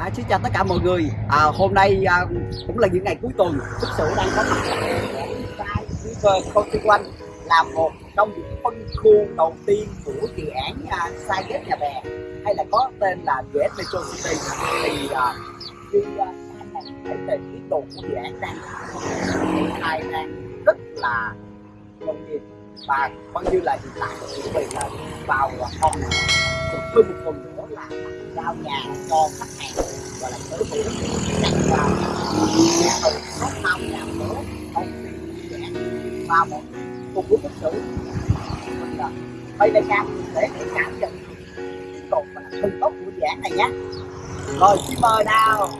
À, xin chào tất cả mọi người. À, hôm nay à, cũng là những ngày cuối tuần. Thực sự đang có mặt tại River Country One là một trong những phân khu đầu tiên của dự án à, Sai Ghép Nhà Bè hay là có tên là GS Metro City. Thì à, như à, này thấy về tiến độ của dự án đang triển khai đang rất là công nghiệp và coi như là hiện tại chuẩn bị là vào phòng được hơn một phần nữa là giao nhà cho khách hàng và là tới hữu đặt vào nhà thầu có năm nhà nữa công ty dự án và một cùng với tích trữ mình là bây giờ cam để để cảm nhận. Tiến độ và thân tốt của dự án này nhé. Rồi, xin mời nào.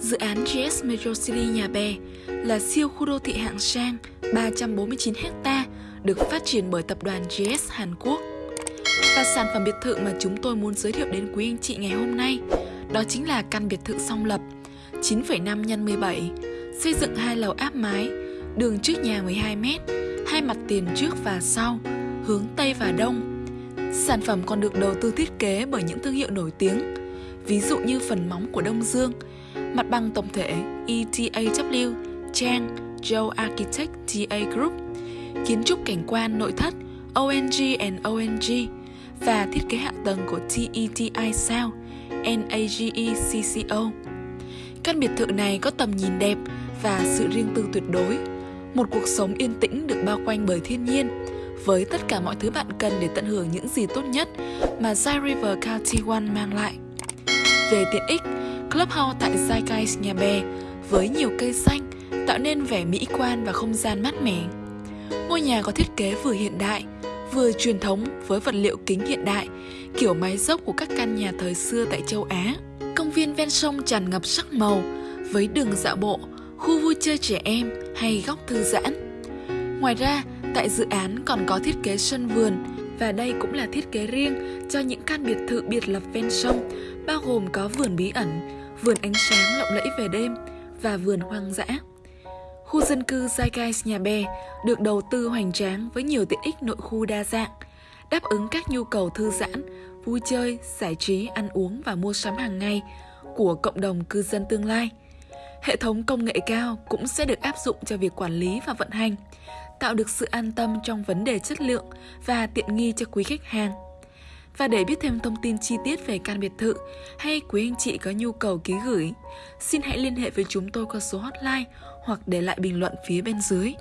Dự án GS Metro City Nhà Bè là siêu khu đô thị hạng sang 349 ha được phát triển bởi tập đoàn GS Hàn Quốc. Và sản phẩm biệt thự mà chúng tôi muốn giới thiệu đến quý anh chị ngày hôm nay đó chính là căn biệt thự song lập 9,5 x 17, xây dựng hai lầu áp mái, đường trước nhà 12 m, hai mặt tiền trước và sau, hướng Tây và Đông. Sản phẩm còn được đầu tư thiết kế bởi những thương hiệu nổi tiếng, ví dụ như phần móng của Đông Dương, mặt bằng tổng thể ETAW, Chang, Joe Architect TA Group, kiến trúc cảnh quan nội thất ONG and ONG và thiết kế hạ tầng của TETI South, NAGECCO. Căn biệt thự này có tầm nhìn đẹp và sự riêng tư tuyệt đối, một cuộc sống yên tĩnh được bao quanh bởi thiên nhiên, với tất cả mọi thứ bạn cần để tận hưởng những gì tốt nhất mà Zai River County One mang lại. Về tiện ích, Clubhouse tại Zeitgeist Nhà Bè với nhiều cây xanh tạo nên vẻ mỹ quan và không gian mát mẻ. Ngôi nhà có thiết kế vừa hiện đại, vừa truyền thống với vật liệu kính hiện đại, kiểu mái dốc của các căn nhà thời xưa tại châu Á. Công viên ven sông tràn ngập sắc màu với đường dạo bộ, khu vui chơi trẻ em hay góc thư giãn. Ngoài ra, tại dự án còn có thiết kế sân vườn và đây cũng là thiết kế riêng cho những căn biệt thự biệt lập ven sông, bao gồm có vườn bí ẩn, vườn ánh sáng lộng lẫy về đêm và vườn hoang dã. Khu dân cư Zeitgeist Nhà Bè được đầu tư hoành tráng với nhiều tiện ích nội khu đa dạng, đáp ứng các nhu cầu thư giãn, vui chơi, giải trí, ăn uống và mua sắm hàng ngày của cộng đồng cư dân tương lai. Hệ thống công nghệ cao cũng sẽ được áp dụng cho việc quản lý và vận hành, tạo được sự an tâm trong vấn đề chất lượng và tiện nghi cho quý khách hàng. Và để biết thêm thông tin chi tiết về căn biệt thự hay quý anh chị có nhu cầu ký gửi, xin hãy liên hệ với chúng tôi qua số hotline hoặc để lại bình luận phía bên dưới.